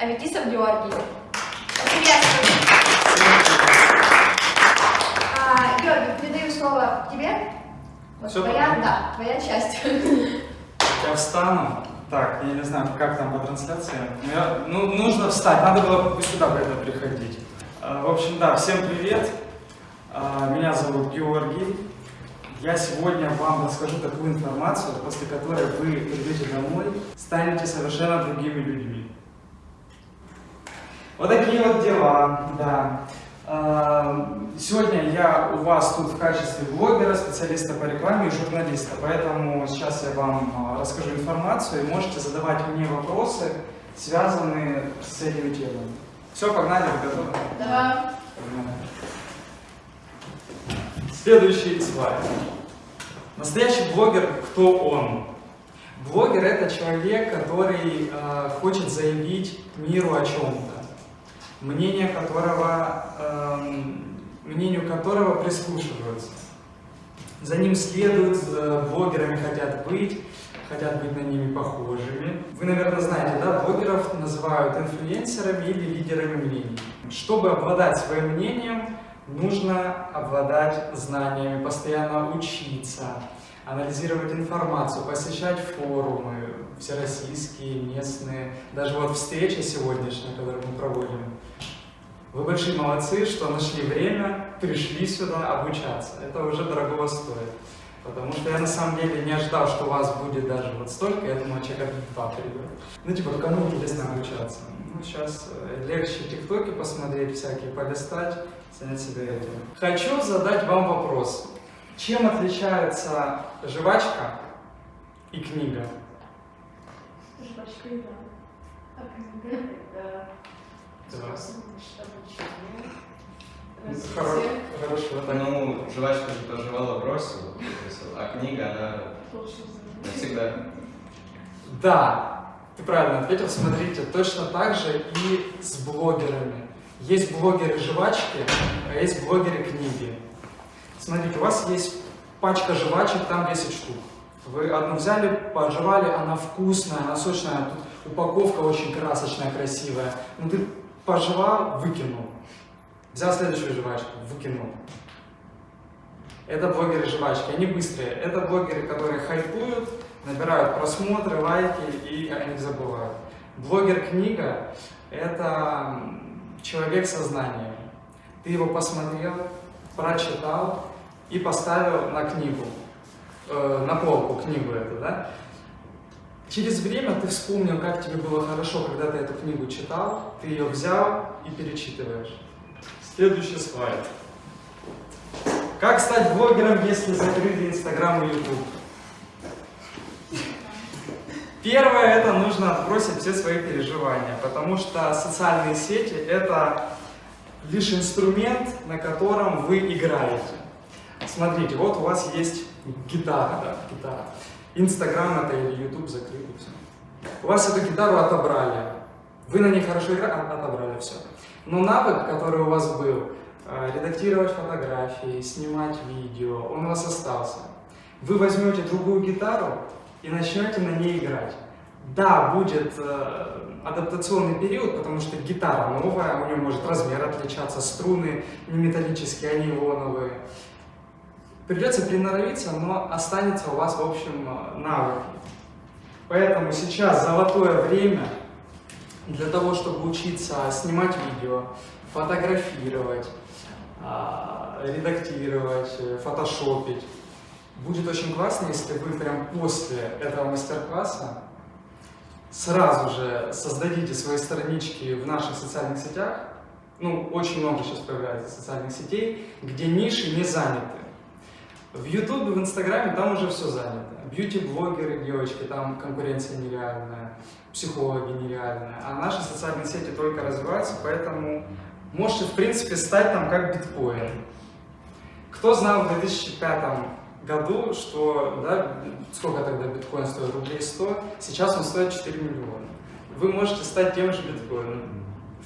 Аветисов Георгий. Приветствую. А, Георгий, передаю слово тебе. Вот Всё твоя, правильно. да, твоя часть. Я встану. Так, я не знаю, как там по трансляции. Но я- ну, нужно встать. Надо было бы сюда бы это приходить. А, В общем, да, всем привет. А, Меня зовут Георгий. Я сегодня вам расскажу такую информацию, после которой вы придете домой, станете совершенно другими людьми. Вот такие вот дела, да. А, Сегодня я у вас тут в качестве блогера, специалиста по рекламе и журналиста, поэтому сейчас я вам а, расскажу информацию и можете задавать мне вопросы, связанные с этими темами. Все, погнали, вы готовы? Да. Погнали. Следующий слайд. Настоящий блогер, кто он? Блогер это человек, который э, хочет заявить миру о чем-то, мнение которого, эм, мнению которого прислушиваются. За ним следуют, блогерами хотят быть, хотят быть на ними похожими. Вы, наверное, знаете, да, блогеров называют инфлюенсерами или лидерами мнений. Чтобы обладать своим мнением, нужно обладать знаниями, постоянно учиться, анализировать информацию, посещать форумы, всероссийские, местные, даже вот встреча сегодняшняя, которую мы проводим. Вы большие молодцы, что нашли время, пришли сюда обучаться. Это уже дорогого стоит. Потому что я на самом деле не ожидал, что у вас будет даже вот столько, я думал, человека два придет. Ну, типа, кому интересно обучаться? Ну, сейчас э, легче тиктоки посмотреть всякие, полистать, занять себя этим. Хочу задать вам вопрос. Чем отличается жвачка и книга? Жвачка и книга это Да. способ обучения. Хоро- Развития. Хорошо, так. Ну, жвачку же проживала, бросила, а книга, она навсегда. Да, ты правильно ответил. Смотрите, точно так же и с блогерами. Есть блогеры жвачки, а есть блогеры книги. Смотрите, у вас есть пачка жвачек, там 10 штук. Вы одну взяли, пожевали, она вкусная, она сочная, тут упаковка очень красочная, красивая. Ну ты пожевал, выкинул. Взял следующую жвачку, выкинул. Это блогеры жвачки, они быстрые. Это блогеры, которые хайпуют, набирают просмотры, лайки и о них забывают. Блогер книга – это человек со знаниями. Ты его посмотрел, прочитал и поставил на книгу, э, на полку книгу эту, да? Через время ты вспомнил, как тебе было хорошо, когда ты эту книгу читал, ты ее взял и перечитываешь. Следующий слайд. Как стать блогером, если закрыли Инстаграм и Ютуб? Первое, это нужно отбросить все свои переживания, потому что социальные сети – это лишь инструмент, на котором вы играете. Смотрите, вот у вас есть гитара, да, гитара. Инстаграм это или Ютуб закрыли, все. У вас эту гитару отобрали. Вы на ней хорошо играли, а- отобрали все. Но навык, который у вас был, э, редактировать фотографии, снимать видео, он у вас остался. Вы возьмете другую гитару и начнете на ней играть. Да, будет э, адаптационный период, потому что гитара новая, у нее может размер отличаться, струны не металлические, они ионовые. Придется приноровиться, но останется у вас, в общем, э, навык. Поэтому сейчас золотое время для того, чтобы учиться снимать видео, фотографировать, а, редактировать, э, фотошопить. Будет очень классно, если вы прям после этого мастер-класса сразу же создадите свои странички в наших социальных сетях. Ну, очень много сейчас появляется социальных сетей, где ниши не заняты. В Ютубе, в Инстаграме там уже все занято. Бьюти-блогеры, девочки, там конкуренция нереальная, психологи нереальные. А наши социальные сети только развиваются, поэтому можете, в принципе, стать там как биткоин. Кто знал в 2005 году, что, да, сколько тогда биткоин стоил, рублей 100, сейчас он стоит 4 миллиона. Вы можете стать тем же биткоином,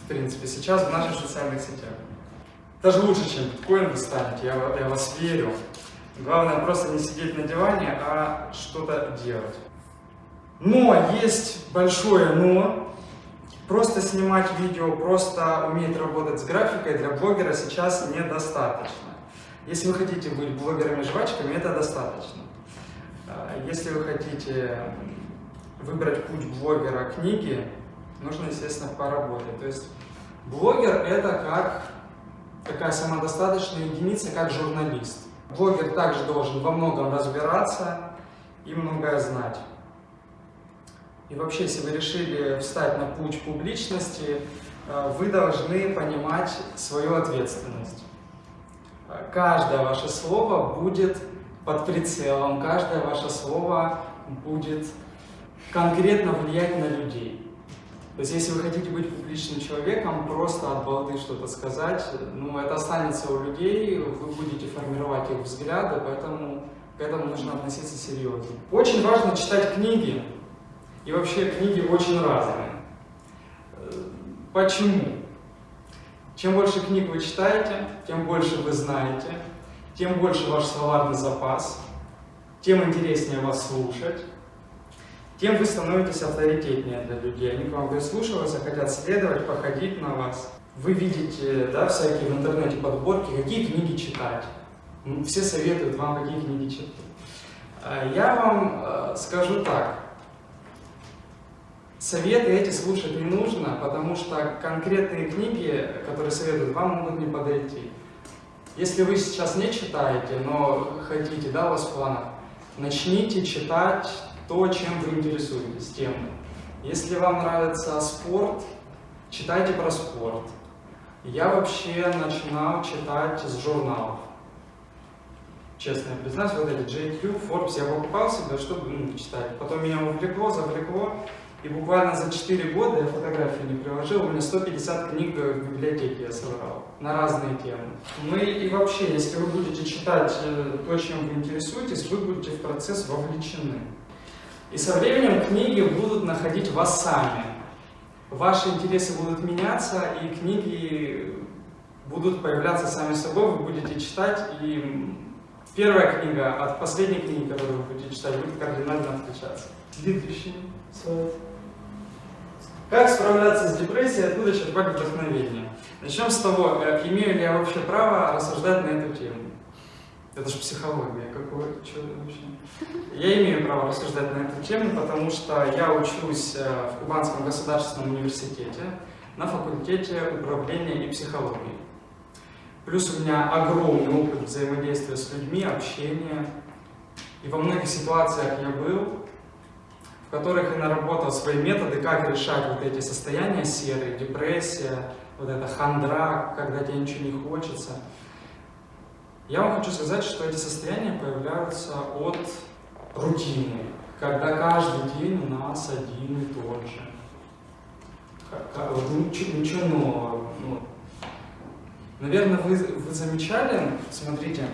в принципе, сейчас в наших социальных сетях. Даже лучше, чем биткоин вы станете, я, я вас верю. Главное просто не сидеть на диване, а что-то делать. Но есть большое но. Просто снимать видео, просто уметь работать с графикой для блогера сейчас недостаточно. Если вы хотите быть блогерами-жвачками, это достаточно. А, Если вы хотите выбрать путь блогера книги, нужно, естественно, поработать. То есть блогер это как такая самодостаточная единица, как журналист. Блогер также должен во многом разбираться и многое знать. И вообще, если вы решили встать на путь публичности, э, вы должны понимать свою ответственность. Каждое ваше слово будет под прицелом, каждое ваше слово будет конкретно влиять на людей. То есть, если вы хотите быть публичным человеком, просто от балды что-то сказать, ну, это останется у людей, вы будете формировать их взгляды, поэтому к этому нужно относиться серьезно. Очень важно читать книги, и вообще книги очень разные. Э, Почему? Чем больше книг вы читаете, тем больше вы знаете, тем больше ваш словарный запас, тем интереснее вас слушать, тем вы становитесь авторитетнее для людей. Они к вам прислушиваются, хотят следовать, походить на вас. Вы видите, да, всякие в интернете подборки, какие книги читать. Ну, Все советуют вам, какие книги читать. А Я вам э, скажу так. Советы эти слушать не нужно, потому что конкретные книги, которые советуют, вам могут не подойти. Если вы сейчас не читаете, но хотите, да, у вас в начните читать то, чем вы интересуетесь, тем. Если вам нравится спорт, читайте про спорт. Я вообще начинал читать с журналов. Честно признаюсь, вот эти JQ, Forbes я покупал себе, чтобы ну, читать. Потом меня увлекло, завлекло. И буквально за 4 года, я фотографии не приложил, у меня 150 книг в библиотеке я собрал на разные темы. Ну и, и вообще, если вы будете читать э, то, чем вы интересуетесь, вы будете в процесс вовлечены. И со временем книги будут находить вас сами. Ваши интересы будут меняться, и книги будут появляться сами собой, вы будете читать, и первая книга от последней книги, которую вы будете читать, будет кардинально отличаться. Следующий слайд. Как справляться с депрессией, откуда черпать вдохновение? Начнем с того, э, имею ли я вообще право рассуждать на эту тему. Это же психология, какое, что вообще? Я имею право рассуждать на эту тему, потому что я учусь э, в Кубанском государственном университете на факультете управления и психологии. Плюс у меня огромный опыт взаимодействия с людьми, общения. И во многих ситуациях я был, в которых я наработал свои методы, как решать вот эти состояния серые, депрессия, вот эта хандра, когда тебе ничего не хочется. Я вам хочу сказать, что эти состояния появляются от рутины, когда каждый день у нас один и тот же. Ничего, ничего нового. ну. Наверное, вы, вы замечали, смотрите,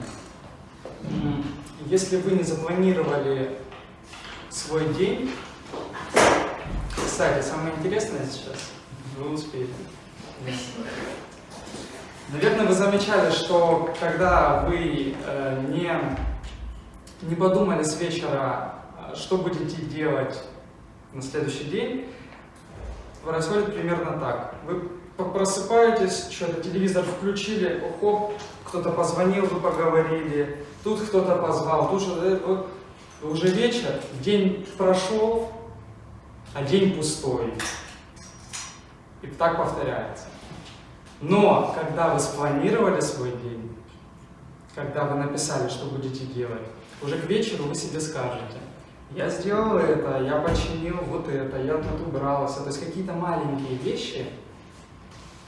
если вы не запланировали свой день, кстати, самое интересное сейчас, вы успеете. Наверное, вы замечали, что когда вы э, не, не подумали с вечера, э, что будете делать на следующий день, происходит примерно так. Вы просыпаетесь, что-то телевизор включили, хоп, кто-то позвонил, вы поговорили, тут кто-то позвал, тут что-то, э, вот уже вечер, день прошел, а день пустой. И так повторяется. Но когда вы спланировали свой день, когда вы написали, что будете делать, уже к вечеру вы себе скажете, я сделал это, я починил вот это, я тут убрался. То есть какие-то маленькие вещи,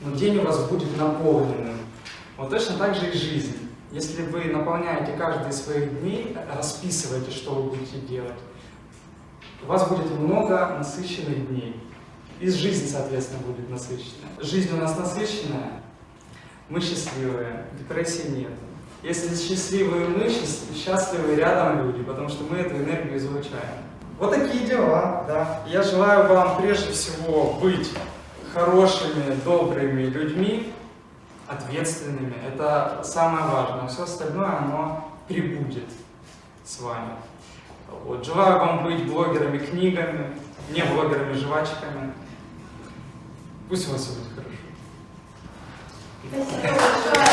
но день у вас будет наполненным. Вот точно так же и жизнь. Если вы наполняете каждый из своих дней, расписываете, что вы будете делать, у вас будет много насыщенных дней. И жизнь, соответственно, будет насыщенная. Жизнь у нас насыщенная, мы счастливые, депрессии нет. Если счастливые мы, счаст- счастливы рядом люди, потому что мы эту энергию излучаем. Вот такие дела, да. Я желаю вам прежде всего быть хорошими, добрыми людьми, ответственными. Это самое важное. Все остальное, оно прибудет с вами. Вот. Желаю вам быть блогерами книгами, не блогерами жвачками. Пусть у вас все будет хорошо. Спасибо большое.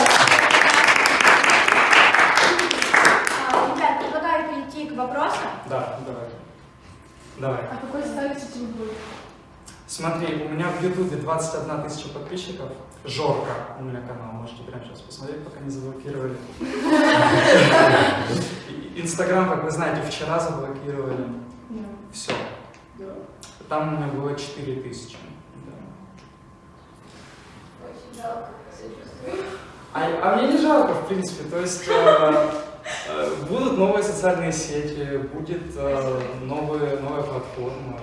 А, Ребят, предлагаю перейти к вопросам. Да, давай. Давай. А какой ставите будет? Смотри, у меня в Ютубе 21 тысяча подписчиков. Жорка у меня канал, можете прямо сейчас посмотреть, пока не заблокировали. Инстаграм, как вы знаете, вчера заблокировали. Все. Там у меня было 4 тысячи. Да. Очень жалко, сочувствую. А, а мне не жалко, в принципе. То есть э, э, будут новые социальные сети, будет э, новые, новая платформа.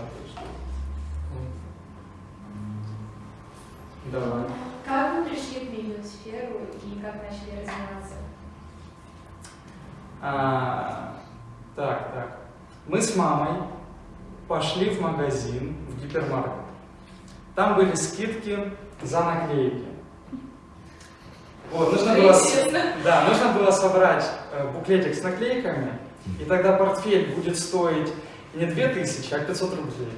Давай. Как вы пришли в видеосферу и как начали развиваться? А, так, так. Мы с мамой пошли в магазин, в гипермаркет. Там были скидки за наклейки. Вот, нужно было, да, нужно было собрать э, буклетик с наклейками, и тогда портфель будет стоить не 2000, а 500 рублей.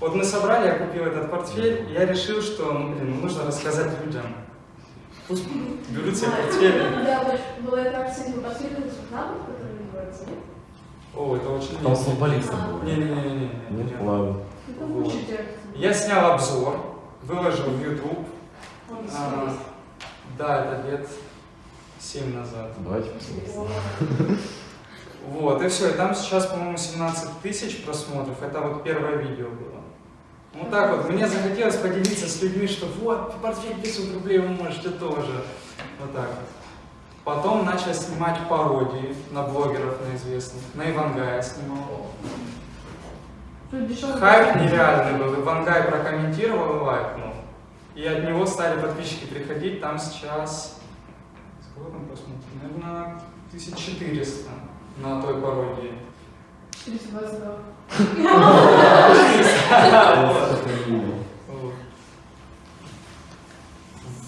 Вот мы собрали, я купил этот портфель, и я решил, что, ну, блин, ну, нужно рассказать людям. Пусть берут себе портфели. Да, была эта акция, который называется, нет? О, это очень Там футболистом был. Не-не-не. Нет, ладно. Учитель. Я снял обзор, выложил в YouTube. Да, это лет 7 назад. Давайте посмотрим. Вот, и все. И там сейчас, по-моему, 17 тысяч просмотров. Это вот первое видео было. Ну так вот, мне захотелось поделиться с людьми, что вот, портфель 500 рублей вы можете тоже. Вот так вот. Потом начал снимать пародии на блогеров, на известных. На Ивангая снимал. Хайп нереальный был. Ивангай прокомментировал и лайкнул. И от него стали подписчики приходить. Там сейчас... Сколько там просмотров? Наверное, 1400 на той пародии. 422. Вот.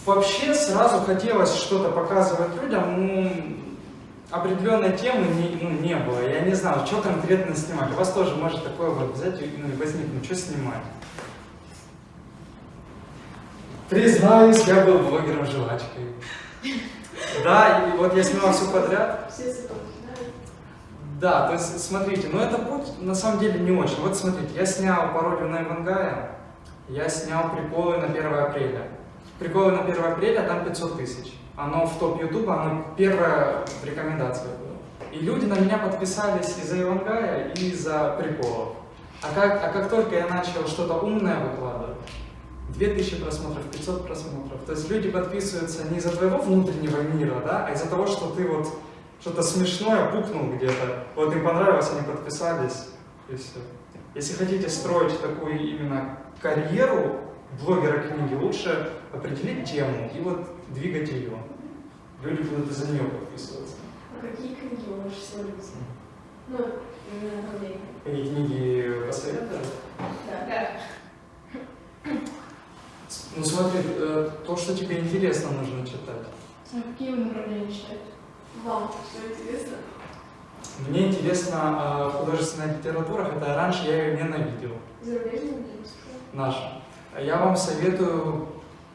Вообще сразу хотелось что-то показывать людям, ну, определенной темы не, ну, не было. Я не знал, что конкретно снимать. У вас тоже может такое вот взять и ну, и возникнуть, что снимать. Признаюсь, я был блогером жвачкой. Да, и вот я снимал все подряд. Все да? То есть, смотрите, ну это путь на самом деле не очень. Вот смотрите, я снял пародию на Ивангая, я снял приколы на 1 апреля. Приколы на 1 апреля, там 500 тысяч. Оно в топ Ютуба, оно первое в рекомендациях было. И люди на меня подписались из-за Ивангая и из-за приколов. А как, а как только я начал что-то умное выкладывать, 2000 просмотров, 500 просмотров. То есть люди подписываются не из-за твоего внутреннего мира, да, а из-за того, что ты вот что-то смешное пукнул где-то, вот им понравилось, они подписались, и все. Если хотите строить такую именно карьеру блогера книги, лучше определить тему и вот двигать ее. Люди будут из-за нее подписываться. А какие книги вы можете советовать? Ну. Какие книги посоветовать? Да. Ну смотри, э, то, что тебе интересно, нужно читать. А какие вы направления читаете? Вам что интересно? Мне интересна э, художественная литература, хотя раньше я ее ненавидел. Зарубежные литературы? Наша. Я вам советую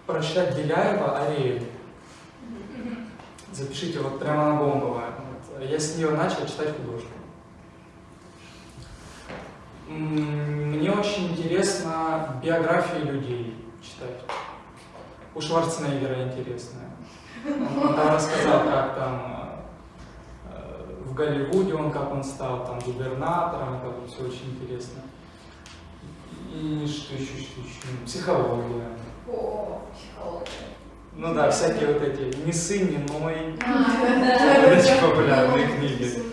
прочитать Беляева «Ариэль». Запишите вот прямо на Гомбова. Вот. Я с нее начал читать художку. Мне очень интересно биографии людей читать. У Шварценеггера интересная. Он там рассказал, как там э, в Голливуде он, как он стал там губернатором, это вот все очень интересно. И что еще, что еще? Психология. О, психология. Ну да, всякие вот эти «Не сын, не ной», А, эти популярные книги.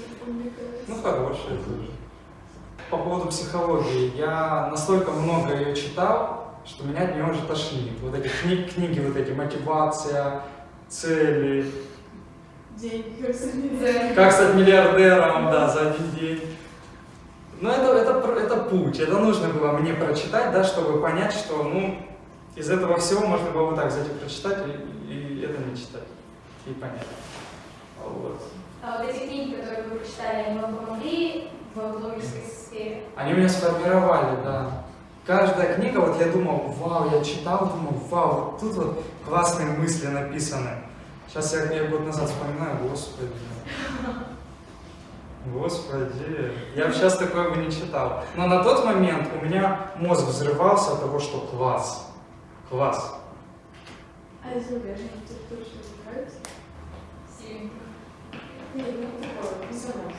Ну, хорошие тоже. По поводу психологии, я настолько много ее читал, что меня от нее уже тошнит. Вот эти книги, книги вот эти, мотивация, цели, Деньги, как стать миллиардером, да, за один день. Но это, это, это путь, это нужно было мне прочитать, да, чтобы понять, что, ну, из этого всего можно было вот так взять и прочитать, и, и это не читать, и понять. Вот. А вот эти книги, которые вы прочитали, они вам помогли в блогерской сфере? Они меня сформировали, да. Каждая книга, вот я думал, вау, я читал, думал, вау, вот тут вот классные мысли написаны. Сейчас я, я год назад вспоминаю, господи. Господи, я бы сейчас такое бы не читал. Но на тот момент у меня мозг взрывался от того, что класс. Класс. А из зарубежных литературы что нравится? Сильно. Не, ну такое, писанок.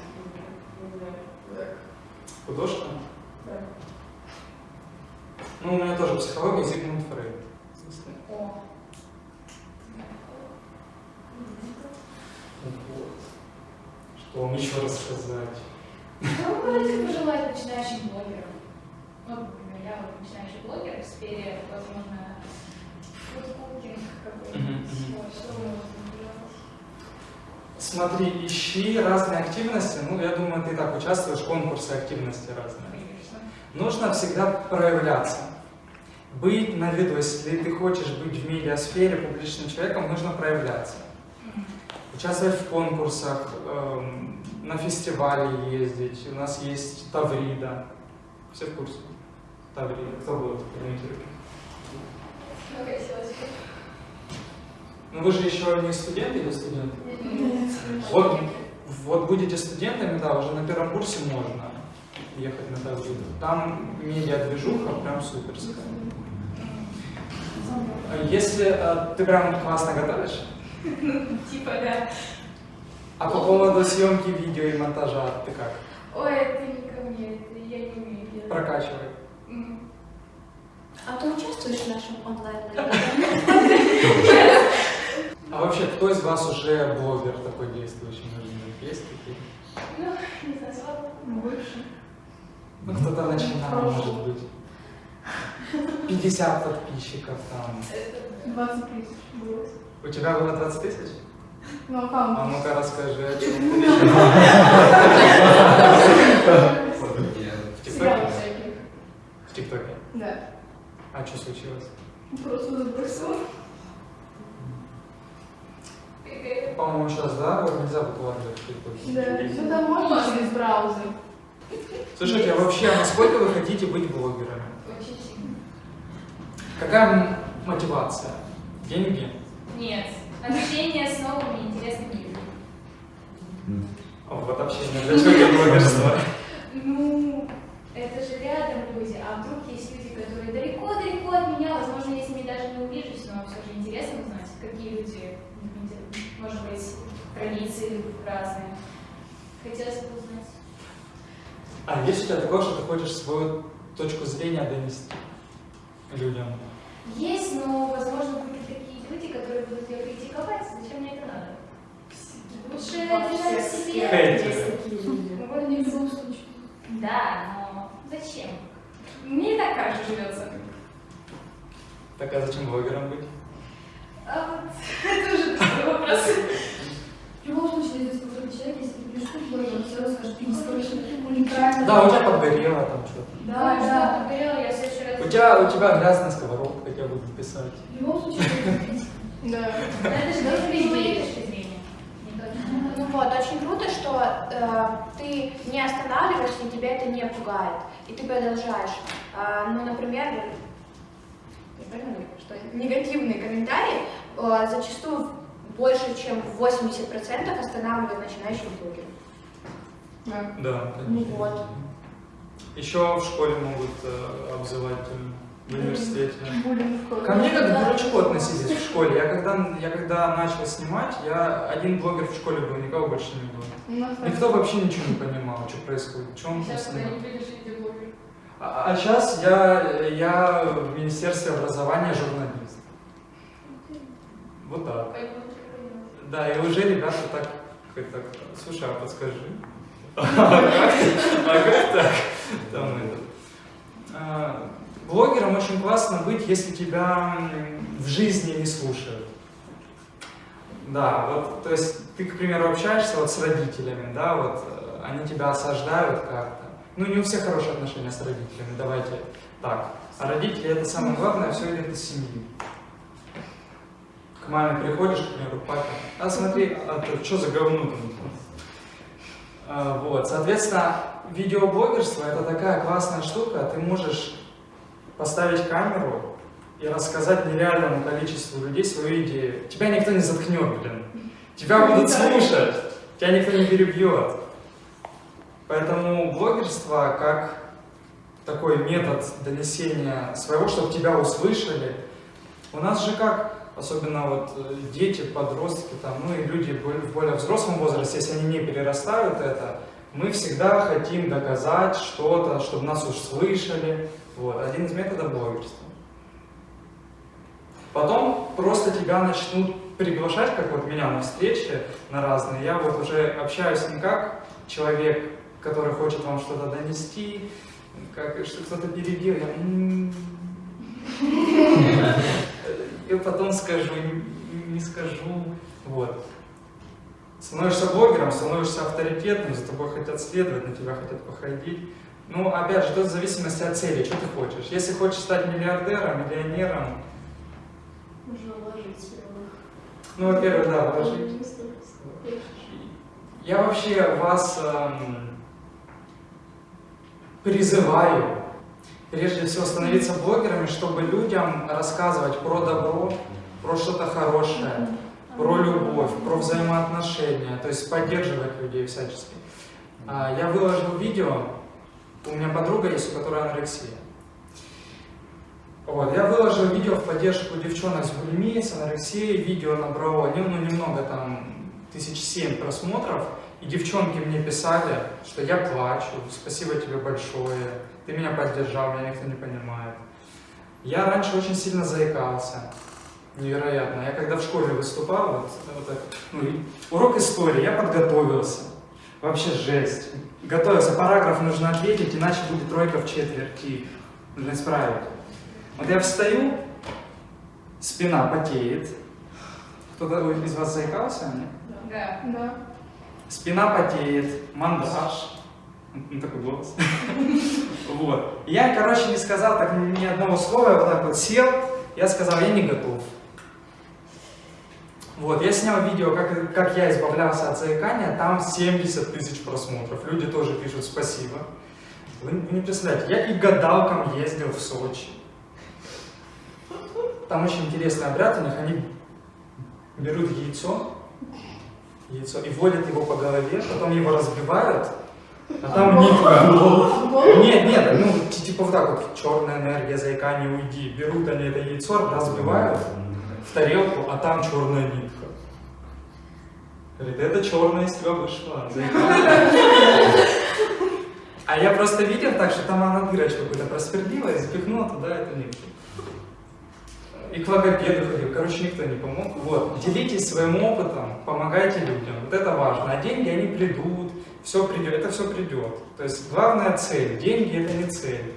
Не знаю. Так. Художка? Да. Ну, у меня тоже психология Зигмунд Фрейд. О. Вот. Что вам еще рассказать? Что вы можете пожелать начинающим блогерам? Ну, например, я вот начинающий блогер в сфере, возможно, фудкукинг какой-нибудь. Что вы можете? Смотри, ищи разные активности. Ну, я думаю, ты так участвуешь в конкурсе активности разные. Нужно всегда проявляться. Быть на виду, если ты хочешь быть в медиасфере публичным человеком, нужно проявляться. Участвовать в конкурсах, эм, на фестивале ездить. У нас есть Таврида. Все в курсе? Таврида. Кто был? Поднимите руки. Ну, вы же еще не студент или студент? Нет. Вот, вот будете студентами, да, уже на первом курсе можно ехать на Тавриду. Там медиа-движуха прям суперская. А Если э, ты прям классно готовишь, Типа, да. а по поводу съемки видео и монтажа ты как? Ой, это не ко мне, это я не умею делать. Прокачивай. А ты участвуешь в нашем онлайн А вообще, кто из вас уже блогер такой действующий, есть такие? Ну, не знаю. Больше. Ну, кто-то начинал, может быть. 50 подписчиков там. Это 20 тысяч было. У тебя было 20 тысяч? Ну, А аккаунт. ну-ка расскажи, о чем В ТикТоке? В ТикТоке. Да. А что случилось? Просто забросила. Какая- По-моему, сейчас, да, вот нельзя в ТикТоке. Да. Ну, да, можно через браузер. Слушайте, а вообще, а насколько вы хотите быть блогерами? Очень сильно. Какая мотивация? Деньги? Нет. Общение с новыми интересными людьми. Вот общение. Для чего тебе блогерство? Ну, это же рядом люди, а вдруг есть люди, которые далеко-далеко от меня, возможно, я с ними даже не увижусь, но все же интересно узнать, какие люди, может быть, традиции разные. Хотелось бы узнать. А есть у тебя такое, что ты хочешь свою точку зрения донести людям? Есть, но, возможно, будут такие люди, которые будут ее критиковать. Зачем мне это надо? Лучше держать в себе. Такие люди. Ну, не в любом случае. Да, но зачем? Мне и так хорошо живется. Так а зачем блогером быть? А вот это уже другой вопрос. В любом случае, если какой-то человек, если ты пишешь блогер, он все равно скажет, ты не уникально. Да, у тебя подгорело там что-то. Да, да. говорила, я в следующий раз... У тебя, у тебя грязная сковородка, я буду писать. В любом случае, Да. Это же. Не точно. Ну вот, очень круто, что э, ты не останавливаешься, и тебя это не пугает, и ты продолжаешь. А, ну, например, что негативные комментарии э, зачастую больше, чем 80% останавливают начинающих блогеров. Да. Да, Ну вот. Еще в школе могут э, обзывать в университете. Ко мне как к дурачку относились в школе. Я когда, я когда начал снимать, я один блогер в школе был, никого больше не было. У нас Никто вообще ничего не понимал, что происходит, что он Сейчас блогеры. А, сейчас я, я в Министерстве образования журналист. Вот так. Да, и уже ребята так, так слушай, а подскажи. А как так? Там это. А, Блогером очень классно быть, если тебя в жизни не слушают. Да, вот, то есть ты, к примеру, общаешься вот с родителями, да, вот э, они тебя осаждают как-то. Ну, не у всех хорошие отношения с родителями, давайте так. А родители это самое главное, все идет из семьи. К маме приходишь, к примеру, папе, а смотри, а ты что за говно там? А, Вот, соответственно, видеоблогерство это такая классная штука, ты можешь поставить камеру и рассказать нереальному количеству людей свою идею. Тебя никто не заткнет, блин. Тебя будут слушать, тебя никто не перебьет. Поэтому блогерство как такой метод донесения своего, чтобы тебя услышали. У нас же как, особенно вот э, дети, подростки, там, ну и люди в более взрослом возрасте, если они не перерастают это, мы всегда хотим доказать что-то, чтобы нас услышали. Вот, один из методов блогерства. Потом просто тебя начнут приглашать, как вот меня на встречи на разные. Я вот уже общаюсь не как человек, который хочет вам что-то донести, как что кто-то перебил, я «М, и потом скажу, не- скажу, вот. Становишься блогером, становишься авторитетным, за тобой хотят следовать, на тебя хотят походить. Ну, опять же, тут в зависимости от цели, что ты хочешь. Если хочешь стать миллиардером, миллионером, Нужно вложить ну, во-первых, да, вложить. Я вообще вас эм, призываю, прежде всего, становиться блогерами, чтобы людям рассказывать про добро, про что-то хорошее, про любовь, про взаимоотношения, то есть поддерживать людей всячески. А, Я выложил видео, у меня подруга есть, у которой анорексия. Вот, я выложил видео в поддержку девчонок с булимией, с анорексией, видео набрало ну, немного там, тысяч семь просмотров, и девчонки мне писали, что я плачу, спасибо тебе большое, ты меня поддержал, меня никто не понимает. Я раньше очень сильно заикался, невероятно. Я когда в школе выступал, вот, вот так, ну, урок истории, я подготовился. Вообще жесть. Готовился, параграф нужно ответить, иначе будет тройка в четверти. Нужно исправить. Вот я встаю, спина потеет. Кто-то из вас заикался? Нет? Да. Да. Спина потеет, мандаж. Ну, такой голос. Вот. Я, короче, не сказал так ни одного слова, я вот так вот сел, я сказал, я не готов. Вот, я снял видео, как, как я избавлялся от заикания, там 70 тысяч просмотров. Люди тоже пишут спасибо. Вы, вы не представляете, я и гадалкам ездил в Сочи. Там очень интересный обряд у них, они берут яйцо, яйцо и вводят его по голове, потом его разбивают, а там нитка. Нет, нет, ну ти- типа вот так вот, черная энергия, заикание, уйди. Берут они это яйцо, разбивают в тарелку, а там черная нитка. Говорит, это черная из тебя вышла. заикание». А я просто видел так, что там она дырочку какую-то просвердила и запихнула туда эту нитку. И к логопеду ходил, короче, никто не помог. Вот, делитесь своим опытом, помогайте людям, вот это важно. А деньги, они придут, все придет, это все придет. То есть главная цель, деньги это не цель.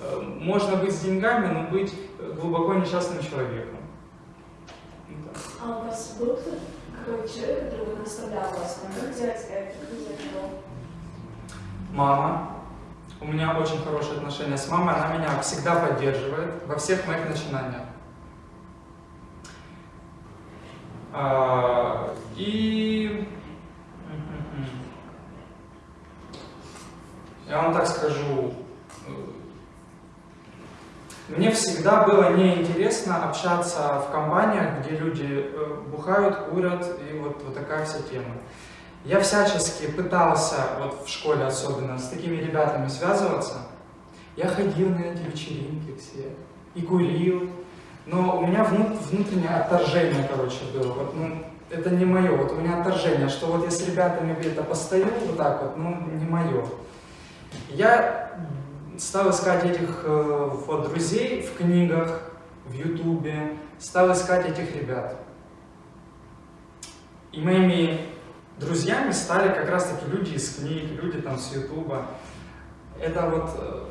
Э, Можно быть с деньгами, но быть э, глубоко несчастным человеком. Так. А у вас был какой-то человек, который наставлял вас, как взять это, как то? Мама. У меня очень хорошие отношения с мамой, она меня всегда поддерживает во всех моих начинаниях. А, и я вам так скажу, э, мне всегда было неинтересно общаться в компаниях, где люди э, бухают, курят, и вот, вот такая вся тема. Я всячески пытался, вот в школе особенно, с такими ребятами связываться. Я ходил на эти вечеринки все и курил, но у меня внут- внутреннее отторжение, короче, было. Вот, ну, это не мое, вот у меня отторжение, что вот я с ребятами где-то постою вот так вот, ну, не мое. Я стал искать этих э, вот, друзей в книгах, в ютубе, стал искать этих ребят. И моими друзьями стали как раз таки люди из книг, люди там с ютуба. Это вот, э,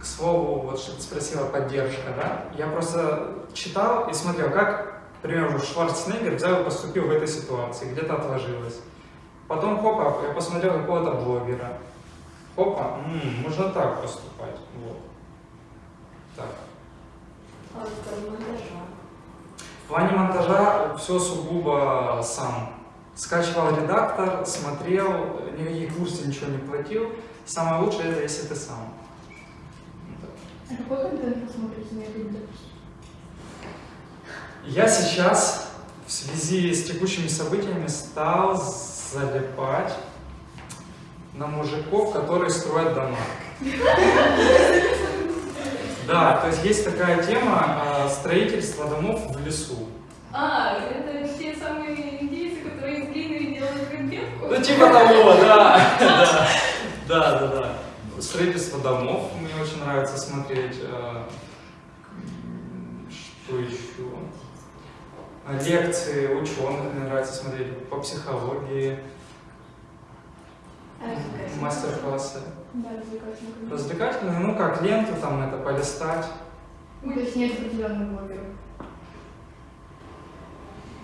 к слову, вот что ты спросила, поддержка, да? Я просто читал и смотрел, как, к примеру, Шварценеггер взял и поступил в этой ситуации, где-то отложилось. Потом, хопа, я посмотрел какого-то блогера. Хопа, м, можно так поступать, вот. Так. А монтажа. В плане монтажа все сугубо сам. Скачивал редактор, смотрел, никакие курсы, ничего не платил. Самое лучшее это если ты сам. А какой контент вы смотрите на ютубе, допустим? Я сейчас в связи с текущими событиями стал залипать на мужиков, которые строят дома. Да, то есть есть такая тема а, строительства домов в лесу. А, это те самые индейцы, которые из глины делают конфетку? Ну типа того, да. Да, да, да. Строительство домов мне очень нравится смотреть. а, Что еще? А, Лекции ученых мне нравится смотреть по психологии? Мастер-классы. Да, развлекательный контент. Развлекательные, ну как ленту там это полистать. Ну, то есть нет определенных блогеров.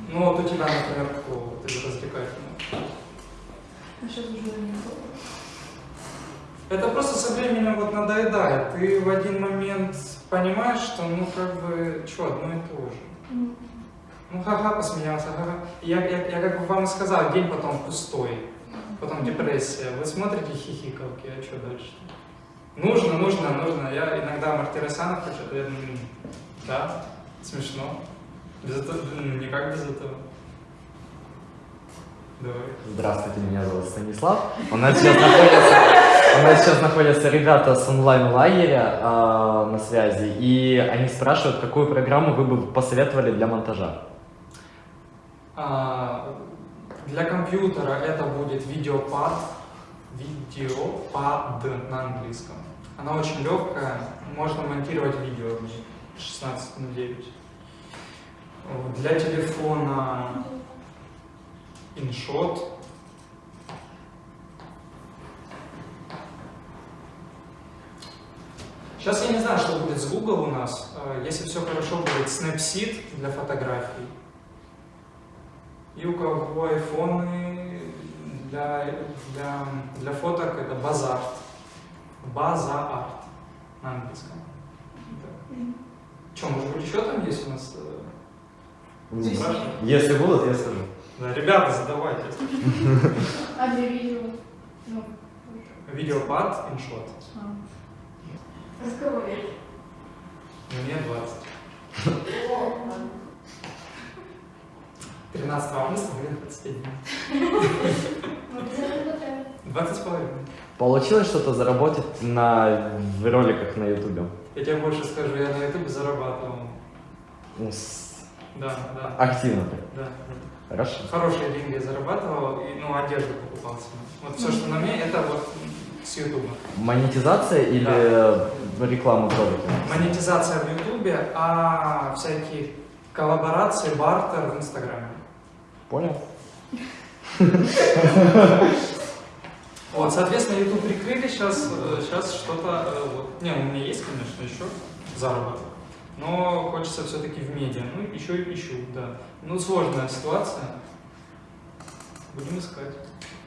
Ну вот у тебя, например, кто вот из развлекательных? А сейчас уже не. Это просто со временем вот надоедает. Ты в один момент понимаешь, что ну как бы, что, одно и то же. Ну, Ну ха-ха, посмеялся, ха-ха. Я, я, я как бы вам и сказал, день потом пустой, потом депрессия. Вы смотрите хихикалки, а что дальше? Нужно, нужно, нужно. Я иногда Мартиросяна хочу, я думаю, «М, да, смешно. Без этого, никак без этого. Давай. Здравствуйте, меня зовут Станислав. У нас сейчас находятся, у нас сейчас находятся ребята с онлайн-лагеря а, на связи, и они спрашивают, какую программу вы бы посоветовали для монтажа. А, Для компьютера это будет видеопад, видеопад на английском. Она очень легкая, можно монтировать видео в ней 16 на 9. Вот, Для телефона InShot. Сейчас я не знаю, что будет с Google у нас. Э, Если все хорошо, будет Snapseed для фотографий. И у кого айфоны для, для, для фоток это базарт. База-арт на английском. Что, может быть, еще там есть у нас? э, Не спрашивай. Если будут, я скажу. Да, ребята, задавайте. А для видео? Ну, Видеопад, иншот. а. Разговаривать. Мне 20. 13 августа, мне 21. Обязательно потратить. 20 с половиной. Получилось что-то заработать на в роликах на ютубе? Я тебе больше скажу, я на ютубе зарабатывал. Ну, с- Да, да, активно так. да. да. Хорошо. Хорошие деньги я зарабатывал, и, ну, одежду покупал себе. Вот все, что на мне, это вот с ютуба. Монетизация или реклама в ролике? Монетизация в ютубе, а всякие коллаборации, бартер в инстаграме. Понял? Вот, соответственно, YouTube прикрыли сейчас, сейчас что-то, э, вот. Не, у меня есть, конечно, еще заработок, но хочется все-таки в медиа, ну, еще и ищу, да. Ну, сложная ситуация, будем искать.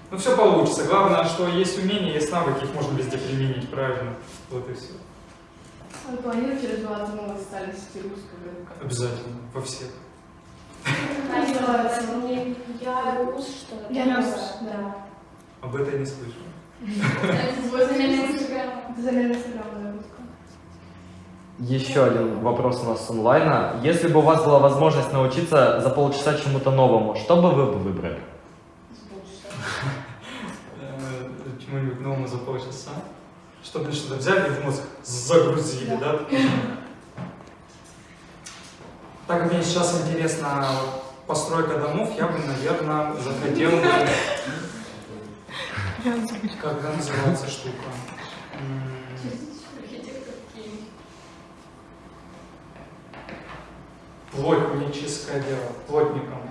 Ну, все получится, главное, что есть умения, есть навыки, их можно везде применить, правильно, вот и все. А вы планируете развиваться в новой социальной сети русского? Обязательно, во всех. Называется не я рус, что-то Я такое. рус, да. Об этом я не слышал. Еще один вопрос у нас с онлайна. Если бы у вас была возможность научиться за полчаса чему-то новому, что бы вы бы выбрали? Э, Чему-нибудь новому за полчаса. Чтобы что-то взяли и в мозг загрузили, да? Так как мне сейчас интересна постройка домов, я бы, наверное, захотел бы... Как она называется штука? Плотническое дело. Плотником.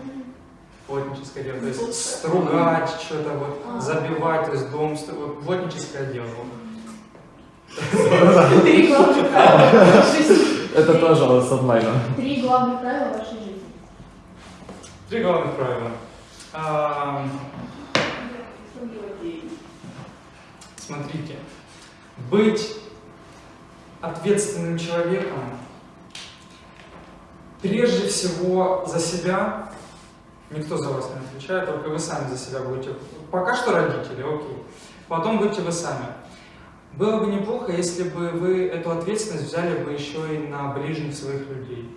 Плотническое дело. То есть стругать, что-то вот, забивать, то есть дом, вот, плотническое дело. Три Это тоже с онлайна. Три главных правила вашей жизни. Три главных правила. Ам, Смотрите, быть ответственным человеком прежде всего за себя, никто за вас не отвечает, только вы сами за себя будете. Пока что родители, окей. Потом будьте вы сами. Было бы неплохо, если бы вы эту ответственность взяли бы еще и на ближних своих людей.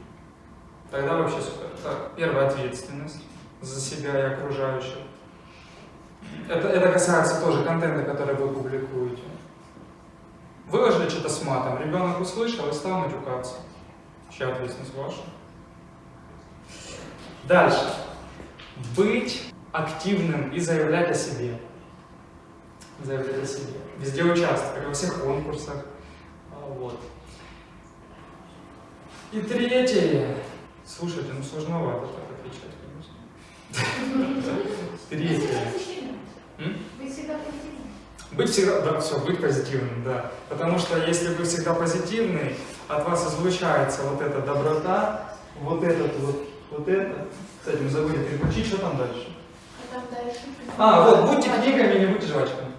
Тогда вообще супер. Так, первая ответственность за себя и окружающих. Это, это касается тоже контента, который вы публикуете. Выложили что-то с матом, ребенок услышал и стал матюкаться. Чья ответственность ваша? Дальше. Быть активным и заявлять о себе. Заявлять о себе. Везде участвовать, во всех конкурсах. А, Вот. И третье. Слушайте, ну сложновато так отвечать, конечно. Третье. Быть всегда позитивным. Быть всегда, да, все, быть позитивным, да. Потому что если вы всегда позитивный, от вас излучается вот эта доброта, вот этот вот, вот это. Кстати, мы забыли переключить, что там дальше? А там дальше. А, вот, будьте книгами, не будьте жвачками.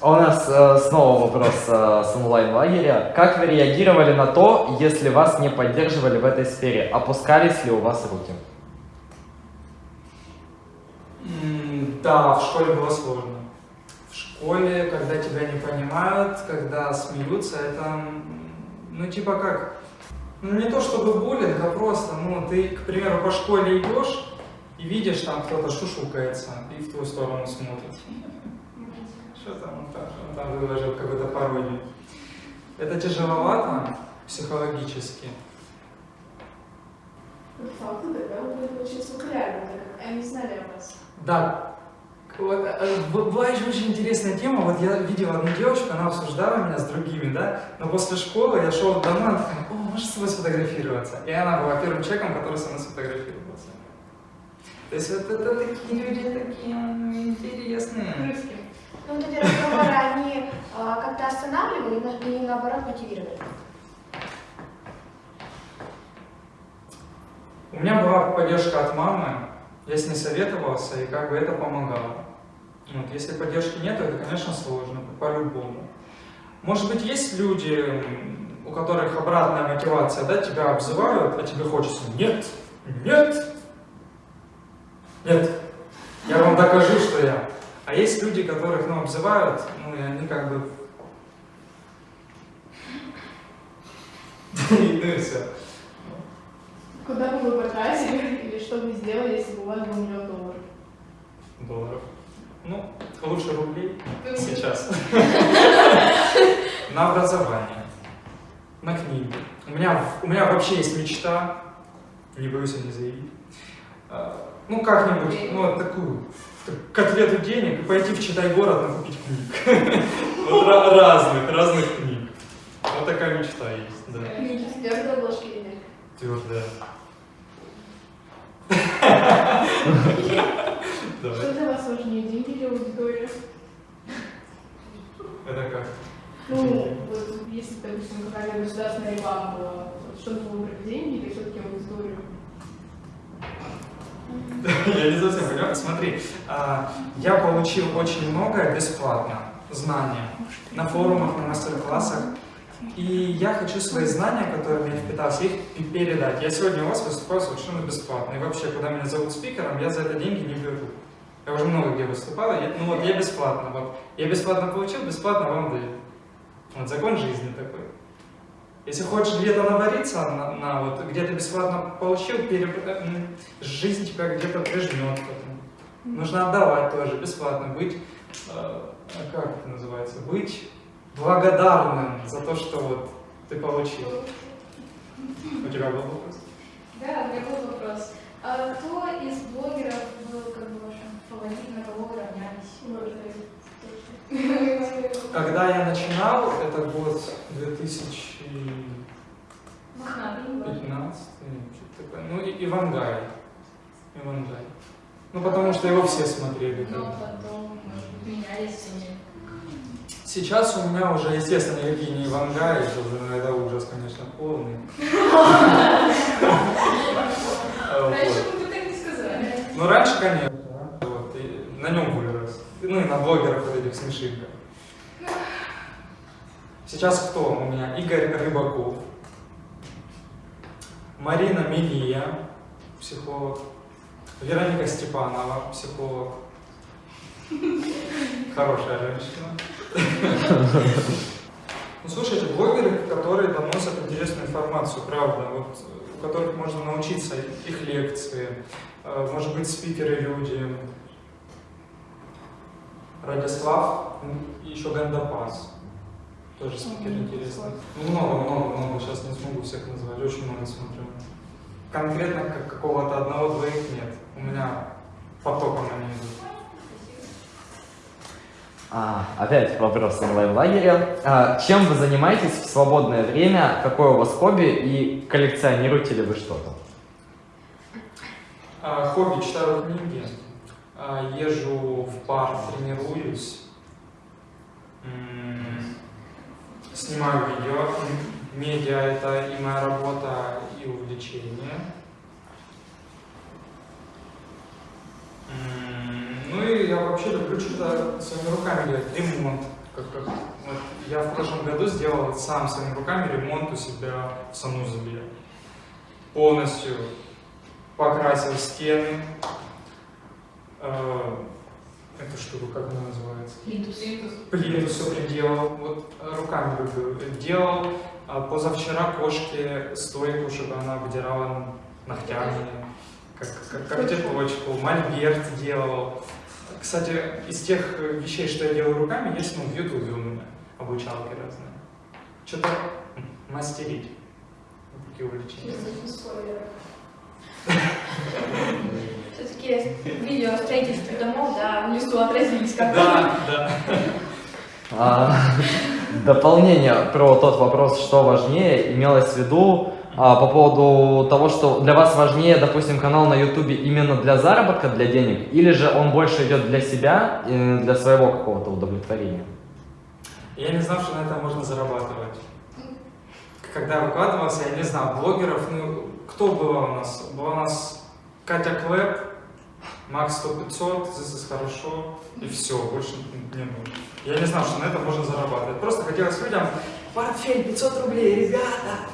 А у нас э, снова вопрос э, с онлайн-лагеря. Как вы реагировали на то, если вас не поддерживали в этой сфере? Опускались ли у вас руки? Да, в школе было сложно. В школе, когда тебя не понимают, когда смеются, это, ну, типа как, ну, не то чтобы буллинг, а просто, ну, ты, к примеру, по школе идешь и видишь, там кто-то шушукается и в твою сторону смотрит. Что там он там, он там выложил какую-то пародию. Это тяжеловато психологически. По факту тогда вы так как они знали о вас. Да. Вот, э, была еще очень интересная тема. Вот я видел одну девочку, она обсуждала меня с другими, да. Но после школы я шел домой, она такая, о, можешь с тобой сфотографироваться? И она была первым человеком, который со мной сфотографировался. То есть вот это такие люди такие интересные. Ну, вот эти разговоры, они а, как-то останавливали и на- и наоборот мотивировали. У меня была поддержка от мамы, я с ней советовался, и как бы это помогало. Вот, если поддержки нет, это, конечно, сложно, по-любому. Может быть, есть люди, у которых обратная мотивация, да, тебя обзывают, а тебе хочется «нет, нет, нет, я вам докажу, что я». А есть люди, которых, ну, обзывают, ну, и они как бы... Ну и все. Куда бы вы потратили или что бы сделали, если бы у вас был миллион долларов? долларов. Ну, лучше рублей сейчас. На образование, на книги. У меня, у меня вообще есть мечта, не боюсь о ней заявить. Ну, как-нибудь, ну, вот такую котлету денег и пойти в Читай город накупить книг. Вот ра- разных, разных книг. Вот такая мечта есть, да. Книги с твердой обложки или? Твердая. Что для вас важнее, деньги или аудитория? Это как? Ну, вот если, допустим, какая-то государственная реклама была, вот что бы вы выбрали, деньги или все-таки аудиторию? Я не совсем понимаю. Смотри, а, я получил очень многое бесплатно, знания, на форумах, на мастер-классах. И я хочу свои знания, которые я впитался, их пе- передать. Я сегодня у вас выступаю совершенно бесплатно. И вообще, когда меня зовут спикером, я за это деньги не беру. Я уже много где выступал, я- ну вот я бесплатно. Вот. Я бесплатно получил, бесплатно вам даю. Вот закон жизни такой. Если хочешь где-то навариться, на, на вот где-то бесплатно получил, переп- э, жизнь тебя где-то прижмет. Нужно отдавать тоже, бесплатно быть, э, а как это называется, быть благодарным за то, что вот ты получил. У тебя был вопрос? Да, у меня был вопрос. А кто из блогеров был как бы вашим фаворитом, на кого вы равнялись? Когда я начинал, это год 2015, Мохнатый, не важно. что-то такое. Ну, и Ивангай. Ивангай. Ну, потому что его все смотрели. Но потом, может быть, менялись. Сейчас у меня уже, естественно, не Ивангаи, это уже это ужас, конечно, полный. Раньше вы так не сказали. Ну, раньше, конечно, на нем вырос. Ну, и на блогерах вот этих смешинках. Сейчас кто у меня? Игорь Рыбаков, Марина Милия, психолог, Вероника Степанова, психолог, Хорошая женщина. Ну, слушайте, блогеры, которые доносят интересную информацию, правда, вот, у которых можно научиться их лекции, э, может быть, спикеры люди. Радислав и еще Гандапас. Тоже спикер интересный. Ну, много, много, много. Сейчас не смогу всех назвать. Очень много смотрю. Конкретно как какого-то одного-двоих нет. У меня потоком они идут. А, опять вопрос онлайн-лагеря. А, чем вы занимаетесь в свободное время? Какое у вас хобби? И коллекционируете ли вы что-то? А, хобби, читаю книги, езжу в парк, тренируюсь, снимаю видео. Медиа – это и моя работа, и увлечение. Ну и я вообще люблю что-то своими руками делать, ремонт. Как, как, вот я в прошлом году сделал сам своими руками ремонт у себя в санузле. Полностью покрасил стены. Э, Эту штуку, как она называется? Плинтус. Плиту все приделал, вот э, руками люблю. Делал а, позавчера кошке стойку, чтобы она обдирала ногтями, как, как, как теплочку. Мольберт делал. Кстати, из тех вещей, что я делаю руками, есть ну, в ютубе у меня обучалки разные. Что-то мастерить. Такие увлечения. Все-таки видео о строительстве домов, да, в лесу отразились как Да, да. А, дополнение про тот вопрос, что важнее, имелось в виду а, по поводу того, что для вас важнее, допустим, канал на ютубе именно для заработка, для денег, или же он больше идет для себя, для своего какого-то удовлетворения? Я не знал, что на этом можно зарабатывать. Когда выкладывался, я не знал, блогеров, ну, кто была у нас? Была у нас Катя Клэп, Макс 100 500, This is хорошо, и все, больше не было. Я не знал, что на этом можно зарабатывать. Просто хотелось людям, портфель 500 рублей, ребята!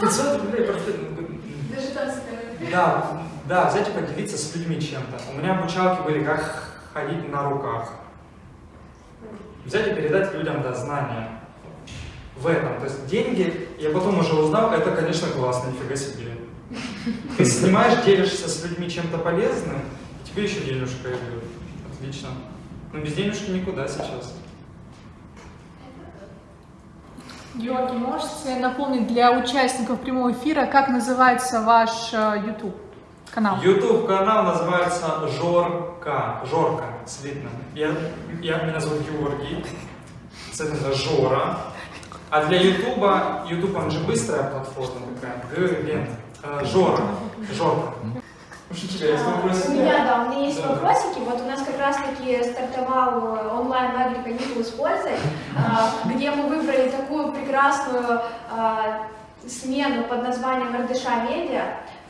500 рублей портфель. ну, Даже Да, да, взять и поделиться с людьми чем-то. У меня обучалки были, как ходить на руках. Взять и передать людям, да, знания в этом. То есть деньги, я потом уже узнал, это, конечно, классно, нифига себе. Ты снимаешь, делишься с людьми чем-то полезным, тебе еще денежка идет. Отлично. Но без денежки никуда сейчас. Георгий, можете напомнить для участников прямого эфира, как называется ваш э, YouTube канал? YouTube канал называется Жорка. Жорка, слитно. Я, я, меня зовут Георгий. Соответственно, Жора. А для Ютуба, Ютуб он же быстрая платформа такая. Г, Э, Жора. Жорка. Уж у меня, да, у меня есть Да. вопросики. Вот у нас как раз-таки стартовал э, онлайн-лагерь каникулы с пользой, а, где мы выбрали такую прекрасную а, смену под названием РДШ Медиа,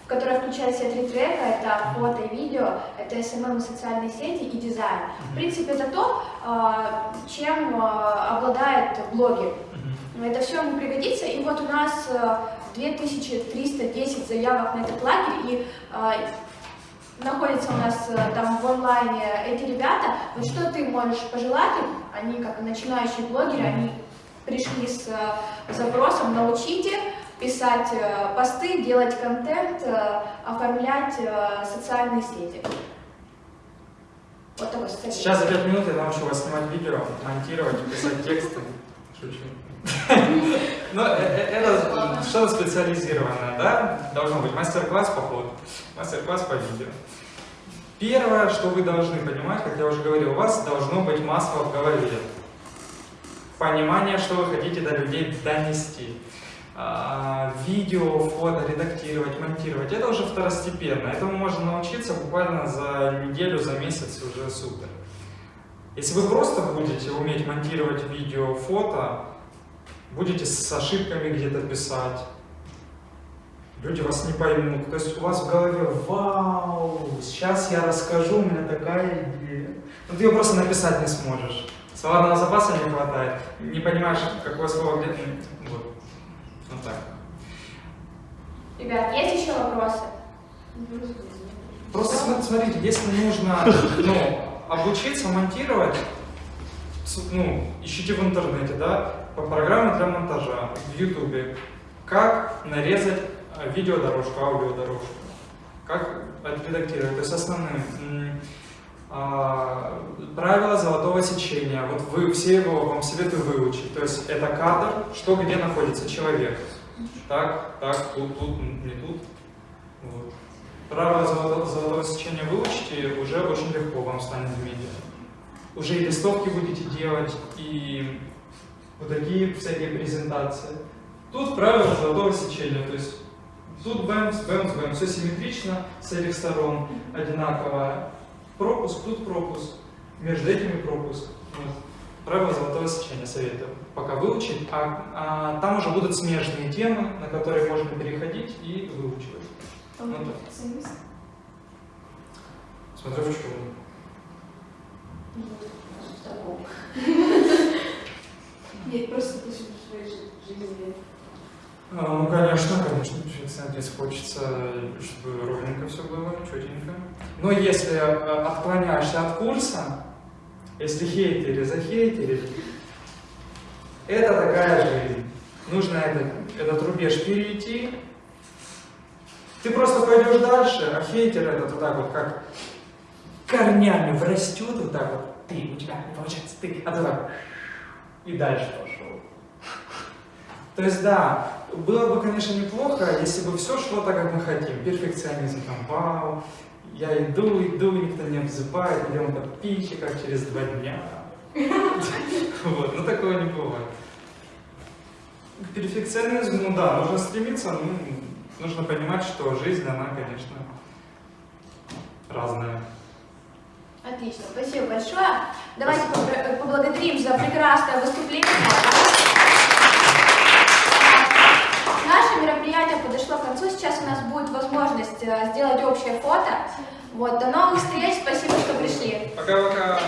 в которой включает в себя три трека. Это фото и видео, это SMM и социальные сети и дизайн. В принципе, это то, а, чем а, обладает блогер. Это все ему пригодится. И вот у нас э, 2310 заявок на этот лагерь, и э, находятся у нас э, там в онлайне эти ребята. Вот что ты можешь пожелать им? Они как начинающие блогеры, они пришли с э, запросом «научите», писать э, посты, делать контент, э, оформлять э, социальные сети. Вот такой совет. Сейчас за 5 минут я научу вас снимать видео, монтировать, писать тексты. Шучу. Но э- э- это что-то специализированное, да? Должно быть мастер-класс по ходу, мастер-класс по видео. Первое, что вы должны понимать, как я уже говорил, у вас должно быть масло в голове. Понимание, что вы хотите до людей донести. А, Видео, фото редактировать, монтировать, это уже второстепенно. Этому можно научиться буквально за неделю, за месяц уже супер. Если вы просто будете уметь монтировать видео, фото, будете с ошибками где-то писать, люди вас не поймут. То есть у вас в голове, вау, сейчас я расскажу, у меня такая идея. Но ты ее просто написать не сможешь. Словарного запаса не хватает, не понимаешь, какое слово где. Вот. Вот так. Ребят, есть еще вопросы? Просто см- смотрите, если нужно ну, обучиться монтировать, ну, ищите в интернете, да, по программе для монтажа в Ютубе, как нарезать э, видеодорожку, аудиодорожку, как отредактировать, то есть основные а, правила золотого сечения. Вот вы все его вам советую выучить. То есть это кадр, что где находится человек. Так, так, тут, тут, не тут. Вот. Правила золотого, золотого сечения выучите, уже очень легко вам станет в медиа. Уже и листовки будете делать, и вот такие всякие презентации. Тут правила золотого сечения, то есть тут бэмс, бэмс, бэмс, все симметрично с этих сторон, одинаково. Пропуск, тут пропуск, между этими пропуск. Вот. Правила золотого сечения советую пока выучить, а, а там уже будут смежные темы, на которые можно переходить и выучивать. Ну, да. Смотря в чем. Нет, просто ты в своей жи- жизни. А, ну, конечно, конечно, перфекционист хочется, чтобы ровненько все было, четенько. Но если э, отклоняешься от курса, если хейтери захейтерили, это такая жизнь. Нужно это, этот рубеж перейти. Ты просто пойдешь дальше, а хейтер этот вот так вот, как корнями врастет вот так вот. Ты, у тебя получается, ты, а ты так и дальше пошел. То есть, да, было бы, конечно, неплохо, если бы все шло так, как мы хотим. Перфекционизм, там, вау, я иду, иду, никто не обзывает, идем подписчиков через два дня. Вот, но такого не бывает. К перфекционизму, да, нужно стремиться, ну, нужно понимать, что жизнь, она, конечно, разная. Отлично, спасибо большое. Давайте побр- поблагодарим за прекрасное выступление. Наше мероприятие подошло к концу. Сейчас у нас будет возможность э, сделать общее фото. Вот, до новых встреч. Спасибо, что пришли. Пока-пока.